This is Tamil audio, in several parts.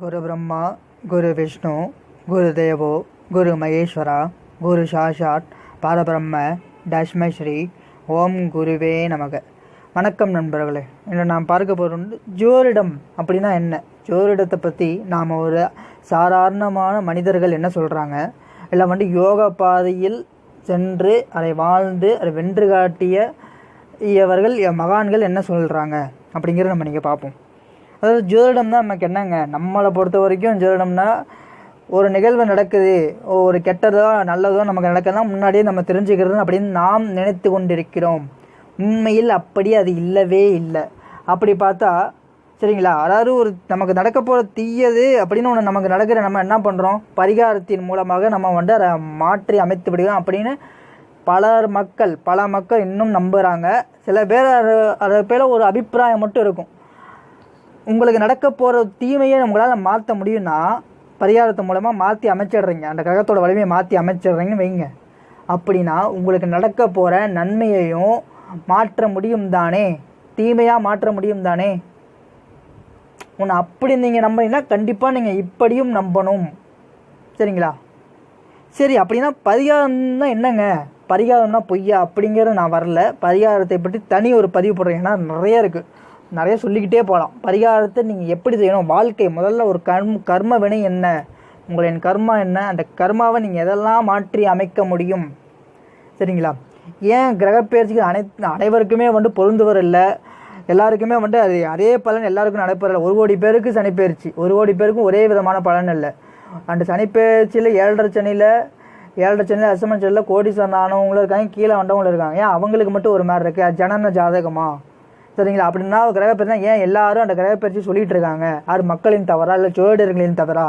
குரு பிரம்மா குரு விஷ்ணு குரு தேவோ குரு மகேஸ்வரா குரு சாஷாட் பாரபிரம்ம தஷ்மை ஸ்ரீ ஓம் குருவே நமக. வணக்கம் நண்பர்களே இன்று நாம் பார்க்க போகிறது வந்து ஜோரிடம் அப்படின்னா என்ன? ஜோரிடத்தை பற்றி நாம் ஒரு சாதாரணமான மனிதர்கள் என்ன சொல்கிறாங்க இல்லை வந்து யோகா பாதையில் சென்று அதை வாழ்ந்து அதை வென்று காட்டிய இவர்கள் மகான்கள் என்ன சொல்கிறாங்க அப்படிங்கிறத நம்ம நீங்கள் பார்ப்போம். அதாவது ஜோதிடம்னா நமக்கு என்னங்க? நம்மளை பொறுத்த வரைக்கும் ஜோதிடம்னா ஒரு நிகழ்வு நடக்குது. ஒரு கெட்டதோ நல்லதோ நமக்கு நடக்கலாம் முன்னாடியே நம்ம தெரிஞ்சுக்கிறது அப்படின்னு நாம் நினைத்து கொண்டிருக்கிறோம். உண்மையில் அப்படி அது இல்லவே இல்லை. அப்படி பார்த்தா சரிங்களா? அதாவது ஒரு நமக்கு நடக்க போகிற தீயது அப்படின்னு ஒன்று நமக்கு நடக்கிற நம்ம என்ன பண்ணுறோம் பரிகாரத்தின் மூலமாக நம்ம வந்து அதை மாற்றி அமைத்து விடுவோம் அப்படின்னு பலர் மக்கள் பல மக்கள் இன்னும் நம்புகிறாங்க சில பேர் அது அதை பேர ஒரு அபிப்பிராயம் மட்டும் இருக்கும். உங்களுக்கு நடக்க போகிற தீமையை உங்களால் மாற்ற முடியும்னா பரிகாரத்து மூலமாக மாற்றி அமைச்சிடுறீங்க. அந்த கிரகத்தோட வலிமையை மாற்றி அமைச்சிடுறீங்கன்னு வைங்க. அப்படின்னா உங்களுக்கு நடக்க போகிற நன்மையையும் மாற்ற முடியும் தானே? தீமையாக மாற்ற முடியும் தானே? உன்னை அப்படி நீங்கள் நம்பினீங்கன்னா கண்டிப்பாக நீங்கள் இப்படியும் நம்பணும். சரிங்களா? சரி அப்படின்னா பரிகாரம்னா என்னங்க? பரிகாரம்னா பொய்யா? அப்படிங்கிறது நான் வரல. பரிகாரத்தை பற்றி தனி ஒரு பதிவு போடுறேன் ஏன்னா நிறைய இருக்குது நிறைய சொல்லிக்கிட்டே போகலாம் பரிகாரத்தை நீங்கள் எப்படி செய்யணும்? வாழ்க்கை முதல்ல ஒரு கர்ம கர்ம வினை என்ன? உங்களின் கர்மா என்ன? அந்த கர்மாவை நீங்கள் எதெல்லாம் மாற்றி அமைக்க முடியும்? சரிங்களா? ஏன் கிரகப்பெயர்ச்சிகள் அனைத்து அனைவருக்குமே வந்து பொருந்துவர் இல்லை? எல்லாருக்குமே வந்து அது அதே பலன் எல்லாருக்கும் நடைபெறல ஒரு கோடி பேருக்கு சனிப்பெயர்ச்சி. ஒரு கோடி பேருக்கும் ஒரே விதமான பலன் இல்லை. அந்த சனிப்பெயர்ச்சியில் ஏழரை சனியில் ஏழரை சனியில் அசமன் சனியில் கோடி ஆனவங்களும் இருக்காங்க கீழே வந்தவங்களும் இருக்காங்க. ஏன்? அவங்களுக்கு மட்டும் ஒரு மாதிரி இருக்குது ஜனன ஜாதகமா? சரிங்களா? அப்படின்னா கிரகப்பெயர்ச்சி ஏன் எல்லாரும் அந்த கிரகப்பெயர்ச்சி சொல்லிட்டு இருக்காங்க? அது மக்களின் தவறா இல்லை ஜோதிடர்களின் தவறா?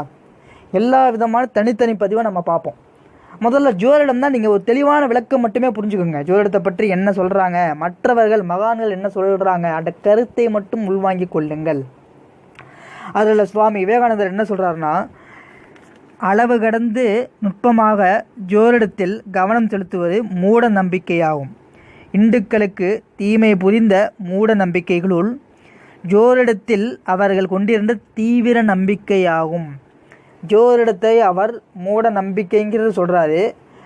எல்லா விதமான தனித்தனி பதிவை நம்ம பார்ப்போம். முதல்ல ஜோதிடம் தான் நீங்கள் ஒரு தெளிவான விளக்கம் மட்டுமே புரிஞ்சுக்கோங்க. ஜோதிடத்தை பற்றி என்ன சொல்கிறாங்க மற்றவர்கள் மகான்கள் என்ன சொல்கிறாங்க அந்த கருத்தை மட்டும் உள்வாங்கி கொள்ளுங்கள். அதில் சுவாமி விவேகானந்தர் என்ன சொல்கிறாருன்னா அளவு கடந்து நுட்பமாக ஜோதிடத்தில் கவனம் செலுத்துவது மூட நம்பிக்கையாகும். இந்துக்களுக்கு தீமை புரிந்த மூட நம்பிக்கைகளுள் ஜோரிடத்தில் அவர்கள் கொண்டிருந்த தீவிர நம்பிக்கையாகும். ஜோரிடத்தை அவர் மூட நம்பிக்கைங்கிறது சொல்கிறாரு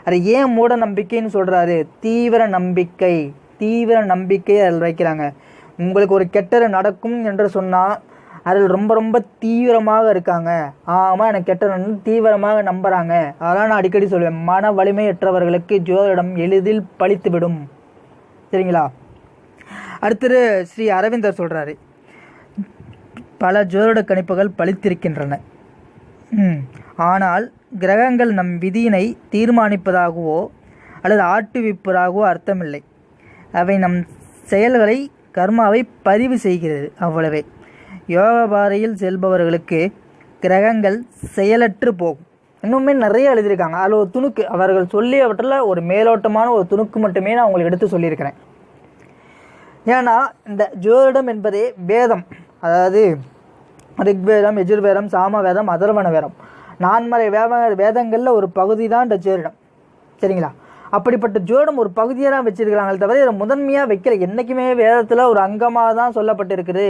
அது ஏன் மூட நம்பிக்கைன்னு சொல்கிறாரு தீவிர நம்பிக்கை. தீவிர நம்பிக்கை அதில் வைக்கிறாங்க. உங்களுக்கு ஒரு கெட்டது நடக்கும் என்று சொன்னால் அதில் ரொம்ப ரொம்ப தீவிரமாக இருக்காங்க. ஆமாம் எனக்கு கெட்டது தீவிரமாக நம்புகிறாங்க அதெல்லாம் நான் அடிக்கடி சொல்லுவேன் மன வலிமையற்றவர்களுக்கு ஜோதிடம் எளிதில் பழித்துவிடும். சரிங்களா அடுத்தது ஸ்ரீ அரவிந்தர் சொல்கிறாரு பல ஜோதிட கணிப்புகள் பழித்திருக்கின்றன. ஆனால் கிரகங்கள் நம் விதியினை தீர்மானிப்பதாகவோ அல்லது ஆட்டுவிப்பதாகவோ அர்த்தமில்லை. அவை நம் செயல்களை கர்மாவை பதிவு செய்கிறது அவ்வளவே. யோக பாறையில் செல்பவர்களுக்கு கிரகங்கள் செயலற்று போகும். இன்னுமே நிறைய எழுதியிருக்காங்க. அதில் ஒரு துணுக்கு அவர்கள் சொல்லியவற்றில் ஒரு மேலோட்டமான ஒரு துணுக்கு மட்டுமே நான் உங்களுக்கு எடுத்து சொல்லியிருக்கிறேன். ஏன்னா இந்த ஜோதிடம் என்பதே வேதம். அதாவது ரிக்வேதம் எஜுர்வேதம் சாமவேதம் அதர்வன வேதம் நான்மறை வேத வேதங்களில் ஒரு பகுதி தான் இந்த ஜோதிடம். சரிங்களா? அப்படிப்பட்ட ஜோதிடம் ஒரு பகுதியாக தான் வச்சுருக்கிறாங்களே தவிர இதை முதன்மையாக வைக்கல. என்றைக்குமே வேதத்தில் ஒரு அங்கமாக தான் சொல்லப்பட்டிருக்குது.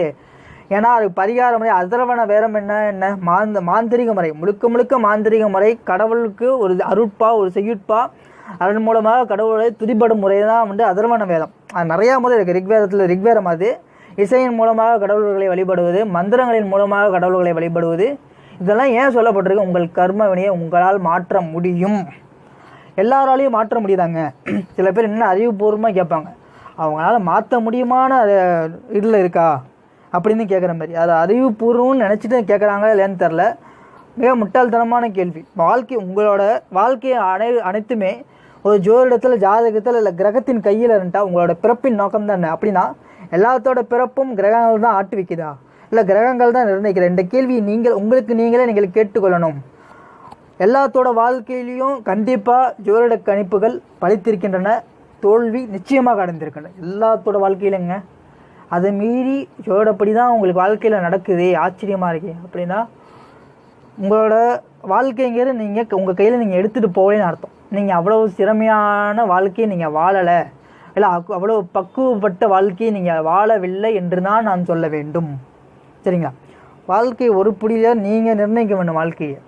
ஏன்னா அது பரிகார முறை அதரவண வேதம் என்ன என்ன? மாந்த மாந்திரிக முறை. முழுக்க முழுக்க மாந்திரிக முறை. கடவுளுக்கு ஒரு அருட்பா ஒரு செய்யுட்பா அதன் மூலமாக கடவுளை துதிப்படும் முறை தான் வந்து அதர்வன வேதம். அது நிறையா முறை இருக்குது ரிக்வேதத்தில் ரிக்வேதம் அது. இசையின் மூலமாக கடவுள்களை வழிபடுவது மந்திரங்களின் மூலமாக கடவுள்களை வழிபடுவது. இதெல்லாம் ஏன் சொல்லப்பட்டிருக்கு? உங்கள் கர்ம வினையை உங்களால் மாற்ற முடியும். எல்லாராலையும் மாற்ற முடியுதாங்க? சில பேர் என்ன அறிவுபூர்வமாக கேட்பாங்க. அவங்களால மாற்ற முடியுமான இதில் இருக்கா? அப்படின்னு கேட்குற மாதிரி. அது அறிவுபூர்வம்னு நினச்சிட்டு கேட்குறாங்க இல்லைன்னு தெரில மிக முட்டாள்தனமான கேள்வி. வாழ்க்கை உங்களோட வாழ்க்கையை அனை அனைத்துமே ஒரு ஜோதிடத்தில் ஜாதகத்தில் இல்லை கிரகத்தின் கையில் இருந்துட்டா உங்களோட பிறப்பின் நோக்கம் தான் அப்படின்னா எல்லாத்தோட பிறப்பும் கிரகங்கள் தான் ஆட்டு வைக்குதா? இல்லை கிரகங்கள் தான் நிர்ணயிக்கிற இந்த கேள்வி நீங்கள் உங்களுக்கு நீங்களே நீங்கள் கேட்டுக்கொள்ளணும். எல்லாத்தோட வாழ்க்கையிலையும் கண்டிப்பாக ஜோதிட கணிப்புகள் பழித்திருக்கின்றன. தோல்வி நிச்சயமாக அடைந்திருக்கின்றன. எல்லாத்தோட வாழ்க்கையிலங்க. அதை மீறி ஜோதிடப்படி தான் உங்களுக்கு வாழ்க்கையில் நடக்குது ஆச்சரியமாக இருக்கே. அப்படின்னா உங்களோட வாழ்க்கைங்கிற நீங்கள் உங்கள் கையில் நீங்கள் எடுத்துகிட்டு போகலேன்னு அர்த்தம். நீங்கள் அவ்வளோ திறமையான வாழ்க்கையை நீங்கள் வாழலை. இல்லை அவ்வளோ பக்குவப்பட்ட வாழ்க்கையை நீங்கள் வாழவில்லை என்று தான் நான் சொல்ல வேண்டும். சரிங்களா? வாழ்க்கை ஒரு புடியில் நீங்கள் நிர்ணயிக்க வேண்டும் வாழ்க்கையை.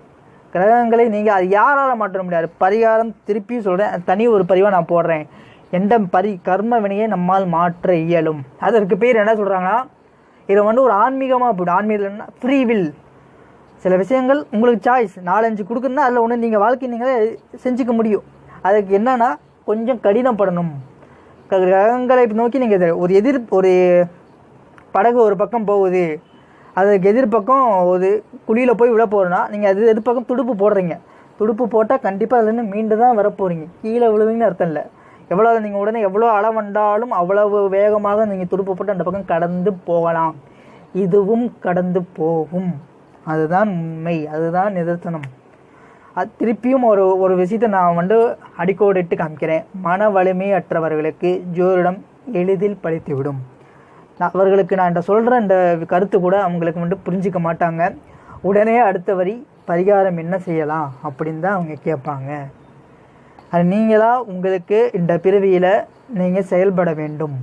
கிரகங்களை நீங்கள் அது யாரால் மாற்ற முடியாது. பரிகாரம் திருப்பி சொல்கிறேன் தனி ஒரு பதிவாக நான் போடுறேன். எந்த பரி கர்ம வினையை நம்மால் மாற்ற இயலும். அதற்கு பேர் என்ன சொல்கிறாங்கன்னா இதை வந்து ஒரு ஆன்மீகமாக போய்டும் ஆன்மீகம்னா ஃப்ரீ வில் சில விஷயங்கள் உங்களுக்கு சாய்ஸ் நாலஞ்சு கொடுக்குன்னா அதில் ஒன்று நீங்கள் வாழ்க்கை நீங்கள் செஞ்சுக்க முடியும். அதுக்கு என்னென்னா கொஞ்சம் கடினப்படணும். க- கிரகங்களை நோக்கி நீங்கள் ஒரு எதிர் ஒரு படகு ஒரு பக்கம் போகுது. அதுக்கு எதிர்பக்கம் ஒரு குழியில் போய் விழ போகிறோன்னா நீங்கள் அது எதிர்பக்கம் துடுப்பு போடுறீங்க. துடுப்பு போட்டால் கண்டிப்பாக அதுலேருந்து மீண்டு தான் வரப்போகிறீங்க கீழே விழுவீங்கன்னு அர்த்தம் இல்லை. எவ்வளோ நீங்கள் உடனே எவ்வளோ அளவு வந்தாலும் அவ்வளவு வேகமாக நீங்கள் துருப்பப்பட்டு அந்த பக்கம் கடந்து போகலாம். இதுவும் கடந்து போகும். அதுதான் உண்மை. அதுதான் நிதர்சனம். அது திருப்பியும் ஒரு ஒரு விஷயத்தை நான் வந்து அடிக்கோடிட்டு காமிக்கிறேன். மன வலிமை அற்றவர்களுக்கு ஜோரிடம் எளிதில் பழித்துவிடும். நான் அவர்களுக்கு நான் இந்த சொல்கிற இந்த கருத்து கூட அவங்களுக்கு வந்து புரிஞ்சிக்க மாட்டாங்க. உடனே அடுத்த வரி பரிகாரம் என்ன செய்யலாம் அப்படின்னு தான் அவங்க கேட்பாங்க. அது நீங்களா உங்களுக்கு இந்த பிறவியில் நீங்கள் செயல்பட வேண்டும்.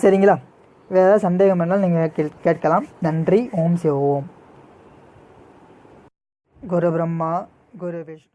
சரிங்களா? வேறு ஏதாவது சந்தேகம் இருந்தாலும் நீங்கள் கேள்- கேட்கலாம். நன்றி. ஓம் சிவ ஓம். குரு பிரம்மா குரு விஷ்ணு.